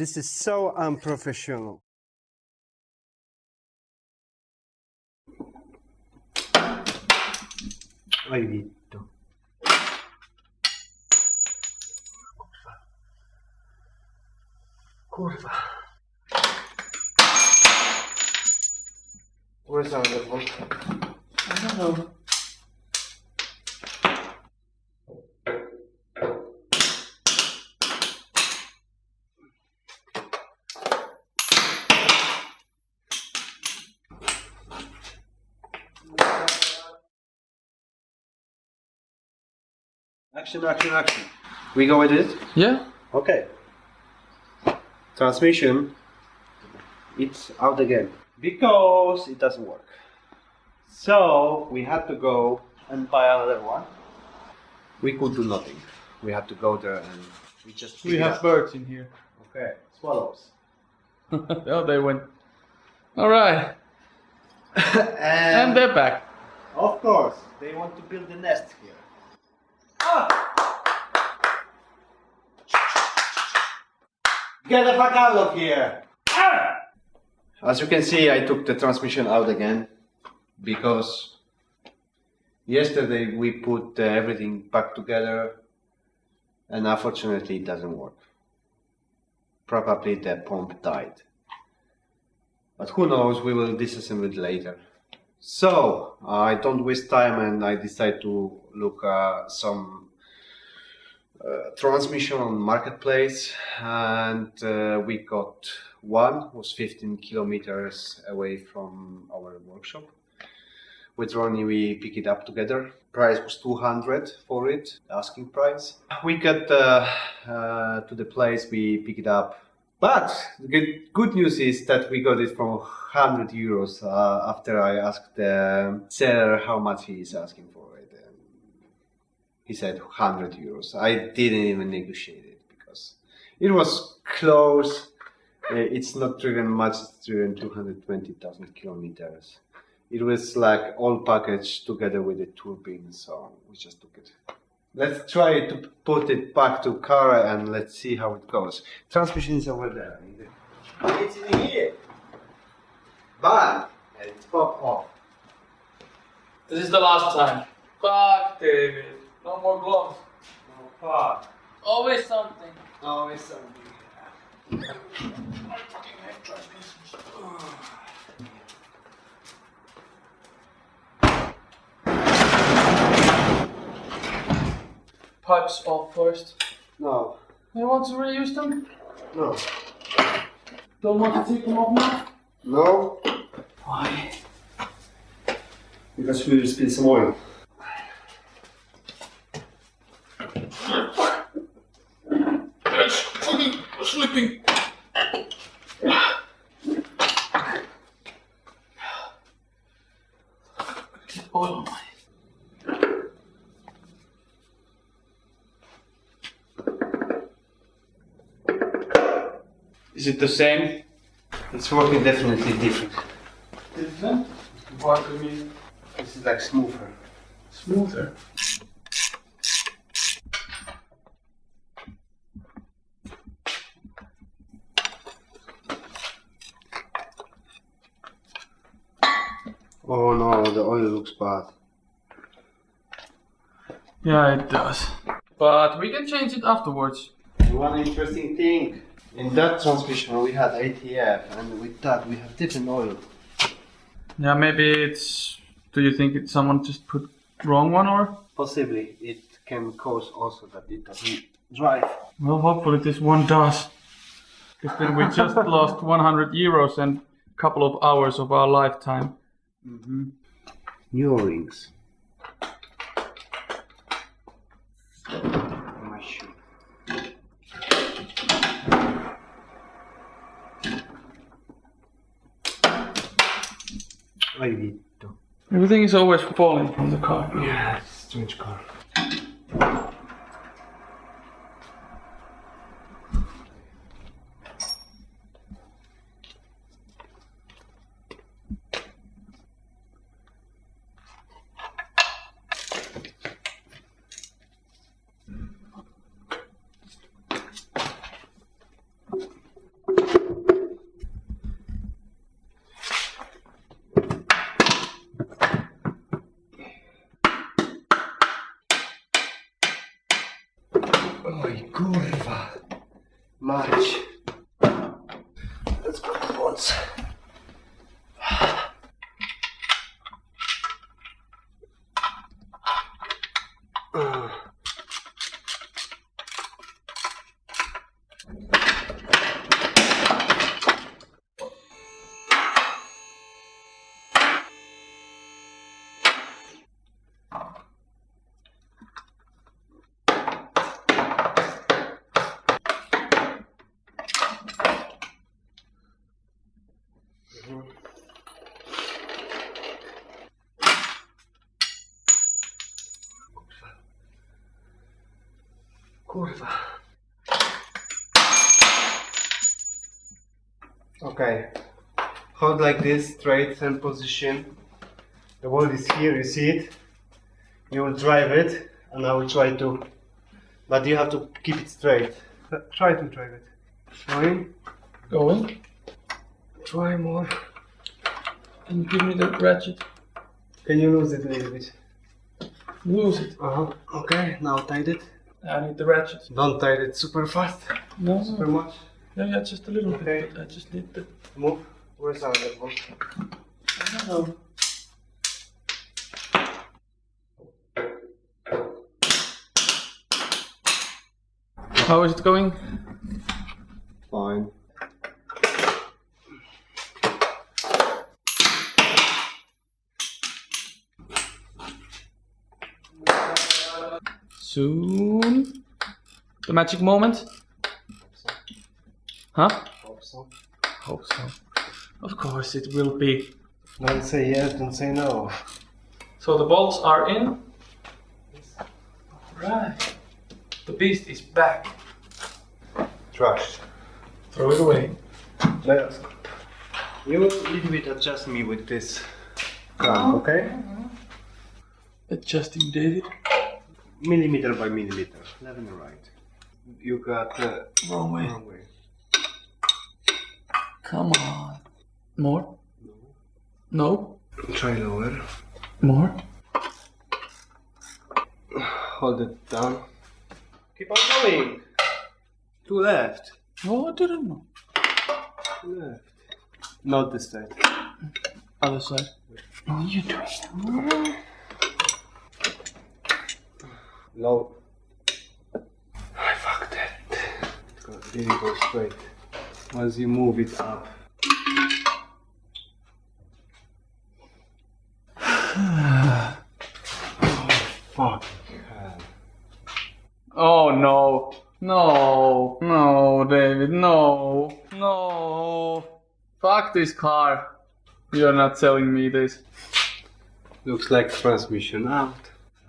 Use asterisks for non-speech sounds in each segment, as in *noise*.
This is so unprofessional. Hai visto? Kurwa. Where's our one? I don't know. Action, action, action. We go with it? Yeah? Okay. Transmission. It's out again. Because it doesn't work. So we had to go and buy another one. We could do nothing. We had to go there and we just We have up. birds in here. Okay, swallows. *laughs* oh, they went. Alright. *laughs* And and they're back. of course, they want to build a nest here. Ah! Get the fuck out of here! Ah! As you can see, I took the transmission out again because yesterday we put uh, everything back together and unfortunately it doesn't work. Probably the pump died. But who knows, we will disassemble it later. So, I don't waste time and I decide to look uh, some uh, transmission on marketplace. And uh, we got one was 15 kilometers away from our workshop. With Ronnie we pick it up together. Price was 200 for it asking price. We got uh, uh, to the place we pick it up but the good, news is that we got it for 100 euros uh, after I asked the seller how much he is asking for it and he said 100 euros. I didn't even negotiate it because it was close. Uh, it's not driven much it's driven 220,000 kilometers. It was like all packaged together with the turbine so we just took it let's try to put it back to car and let's see how it goes. Transmission is over there. It's in here. But and it's pop off. This is the last time. Fuck, David. No more gloves. no fuck. Always something. always something Pipes off first. no You want to reuse them? no Don't want to take them off now? no Why? because we will spill some oil It's fucking sleeping. Get oil on my. Is it the same? it's working definitely different Different? What do you mean? this is like smoother Smoother. oh no the oil looks bad Yeah, it does. But we can change it afterwards. One interesting thing, in that transmission we had ATF and with that we have different oil. Yeah, maybe it's. Do you think it's someone just put wrong one or? Possibly it can cause also that it doesn't drive. Well, hopefully this one does. Because then we just *laughs* lost 100 euros and a couple of hours of our lifetime. Mhm. New rings. My shoe. Hai visto? Everything is always falling from the car. Yeah, strange car. Oj kurwa. Mać. Let's put the Okay. Hold like this, straight and position. The wall is here, you see it? You will drive it, and I will try to. But you have to keep it straight. Try to drive it. Going. Going. Try more. Can you give me the ratchet? Can you lose it a little bit? Lose it. Uh huh. Okay, now tight it. I need the ratchet. Don't tight it super fast, No, super much. Yeah, yeah, just a little Okay. bit. but I just need the. Move. Where's our other one? No. How is it going? Fine. Soon. The magic moment? Huh? Hope so. Hope so. Of course it will be. Don't say yes, don't say no. So the bolts are in. Right. The beast is back. Trash. Throw it away. Let us go. You will little bit adjust me with this clamp, okay? Adjusting David. Millimeter by millimeter, left and right. You got uh, Wrong way. wrong way. Come on. More? No? Try lower. More? Hold it down. Keep on going. To left. I didn't know. To left. Not this side. Other side. What are you doing? Low. I fucked it. It go- didn't go straight. Once you move it up. *sighs* Oh, fuck. Oh no. No. No, David. No. No. Fuck this car. You're not selling me this. Looks like transmission out. *laughs*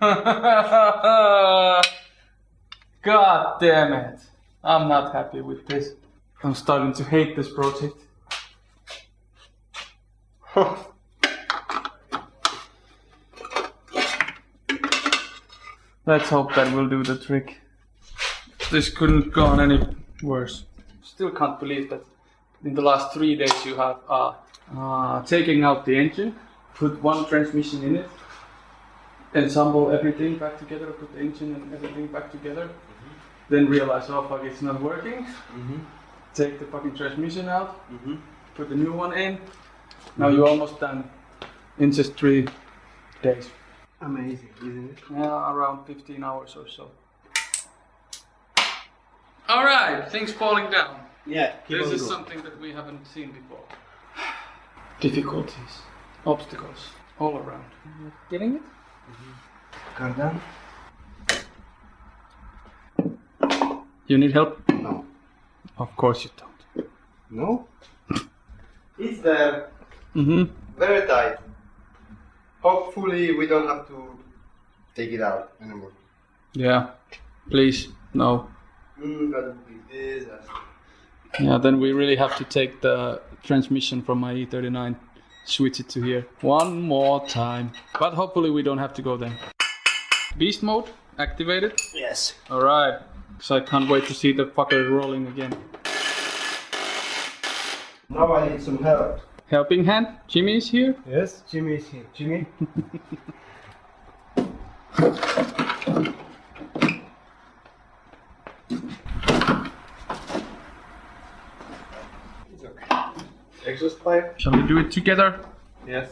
God damn it. I'm not happy with this. I'm starting to hate this project. *sighs* Let's hope that will do the trick. This couldn't gone any worse. Still can't believe that in the last three days you have uh, uh, taking out the engine, put one transmission in it, ensemble everything back together, put the engine and everything back together, then realize, oh fuck, it's not working. Take the fucking transmission out, mm-hmm. put the new one in. Now you're mm-hmm. almost done in just three days. Amazing, isn't it? Yeah, around 15 hours or so. All right, things falling down. Yeah, keep this on is going. something that we haven't seen before. *sighs* Difficulties, obstacles, all around. Getting it? Mm-hmm. Cardan? You need help? No. Of course you don't. No? *coughs* It's there. Mm-hmm. Very tight. Hopefully we don't have to take it out anymore. Yeah. Please, no. Mm, gotta be this. Yeah, then we really have to take the transmission from my E39, switch it to here one more time. But hopefully we don't have to go then. Beast mode activated. Yes. All so I can't wait to see the fucker rolling again. Now I need some help. Helping hand? Jimmy is here? Yes, Jimmy is here. Jimmy? Exhaust pipe. Shall we do it together? Yes.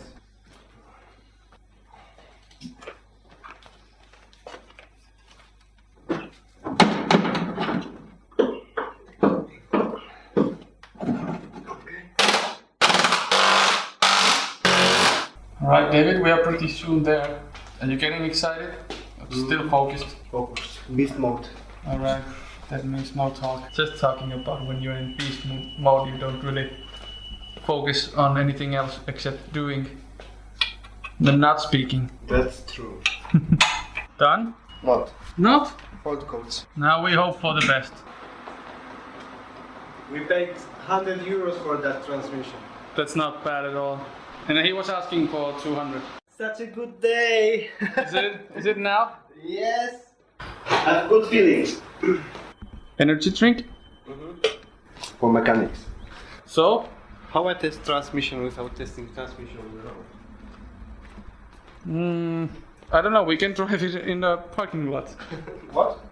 Alright, David, we are pretty soon there. Are you getting excited? Mm. Still focused. Focus. Beast mode. Alright, that means no talk. Just talking about when you're in beast mo- mode, you don't really focus on anything else except doing. Then not speaking. That's true. *laughs* Done? What? Not? Fault codes. Now we hope for the best. We paid 100 euros for that transmission. That's not bad at all. And he was asking for 200. Such a good day. Is it? Is it now? yes. I have good feelings. Energy drink? For mechanics. So? How I test transmission without testing transmission on the road? Mm, I don't know. We can drive it in the parking lot. *laughs* What?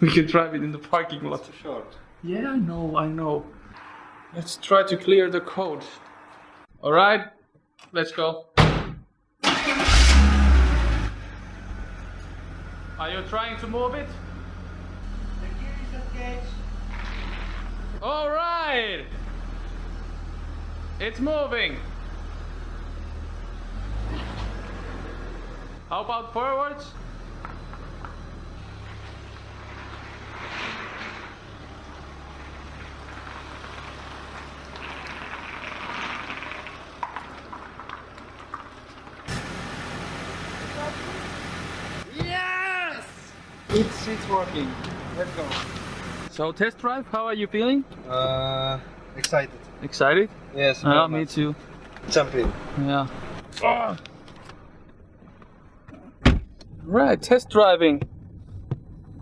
We can drive it in the parking lot. Too short. Yeah, I know, I know. Let's try to clear the code. Alright, let's go. Are you trying to move it? The gear is engaged. Alright! It's moving. How about forwards? It's it's working. Let's go. So test drive, how are you feeling? Uh, excited. Excited? Yes. Yeah, me too. Jump in. Yeah. Right, test driving.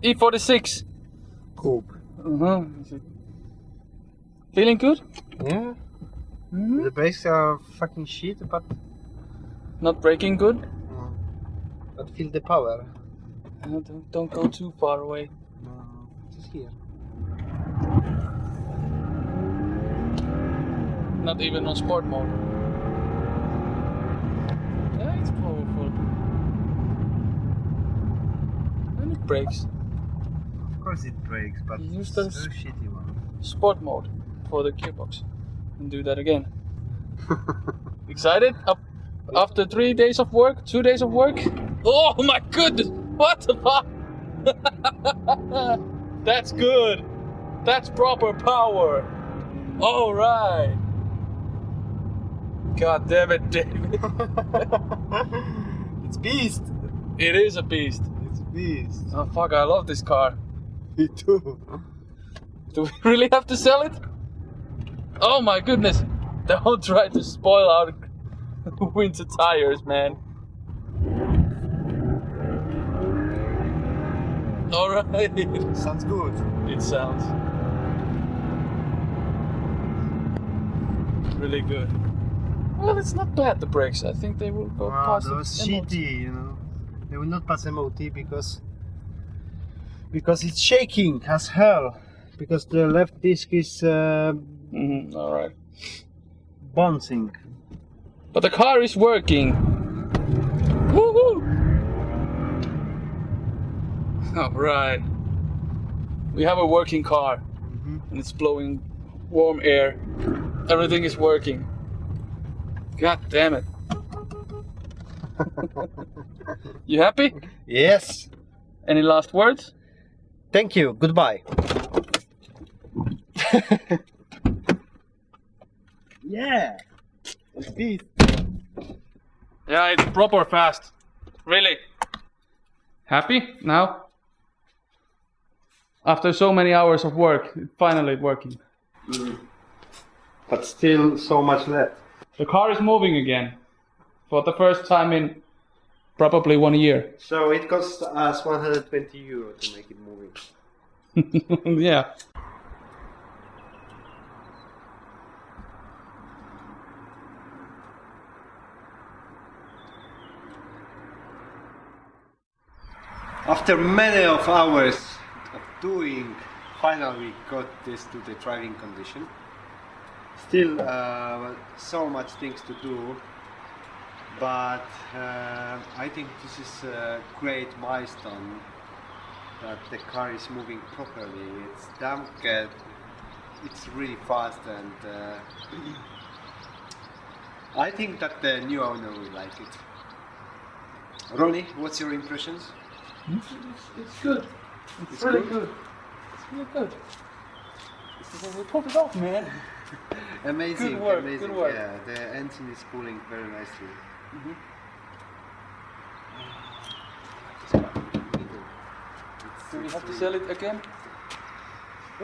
E46. Coupe. Uh-huh. Feeling good? Yeah. Mhm. The brakes are fucking shit, but Not braking good? but feel the power. Uh, don't, don't go too far away. No, just here. Not even on sport mode. Yeah, it's powerful. And it breaks. Of course it breaks, but You it's use the a shitty one. Sport mode for the gearbox. And do that again. *laughs* Excited? Up after three days of work, two days of work. Oh my goodness! What the fuck? That's good. That's proper power. All right. God damn it, David. it's beast. It is a beast. It's a beast. Oh fuck! I love this car. Me too. Do we *laughs* really have to sell it? Oh my goodness! Don't try to spoil our *laughs* winter tires, man. *laughs* Alright. Sounds good. It sounds really good. Well, it's not bad, the brakes. I think they will go Wow, past those shitty, you know. They will not pass MOT because because it's shaking as hell. Because the left disc is uh, Mhm, Alright. bouncing. But the car is working. *laughs* Alright. We have a working car Mhm. and it's blowing warm air. Everything is working. God damn it. *laughs* you happy? Yes. Any last words? Thank you. Goodbye. *laughs* yeah. Beast. Yeah, it's proper fast. Really. Happy now? After so many hours of work, finally working. Mm. But still so much left. The car is moving again. For the first time in probably one year. So it costs us 120 euro to make it moving. *laughs* yeah. After many of hours doing, finally got this to the driving condition. Still, uh, so much things to do, but uh, I think this is a great milestone that the car is moving properly. It's damn good. It's really fast, and uh, I think that the new owner will like it. Ronnie, what's your impressions? It's, it's good. It's, It's really good? good. It's really good. We pulled it off, man. *laughs* Amazing, Good work, amazing. good work. Yeah, the engine is pulling very nicely. Mhm. Do we have to sell it again?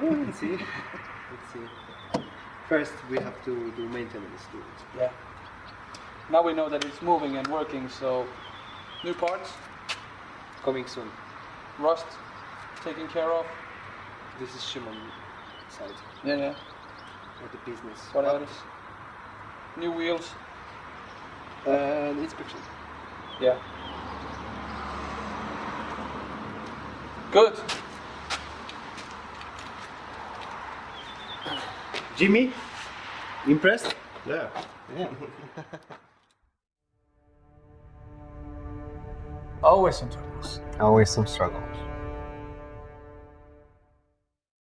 Oh, let's see. *laughs* let's see. First, we have to do maintenance to it. Yeah. Now we know that it's moving and working, so new parts, Coming soon. rust taken care of. This is Shimon side Yeah, yeah. of the business. What else? New wheels. And inspection. Yeah. Good. *clears throat* Jimmy, impressed? Yeah. Yeah. *laughs* Always some troubles. Always some struggles.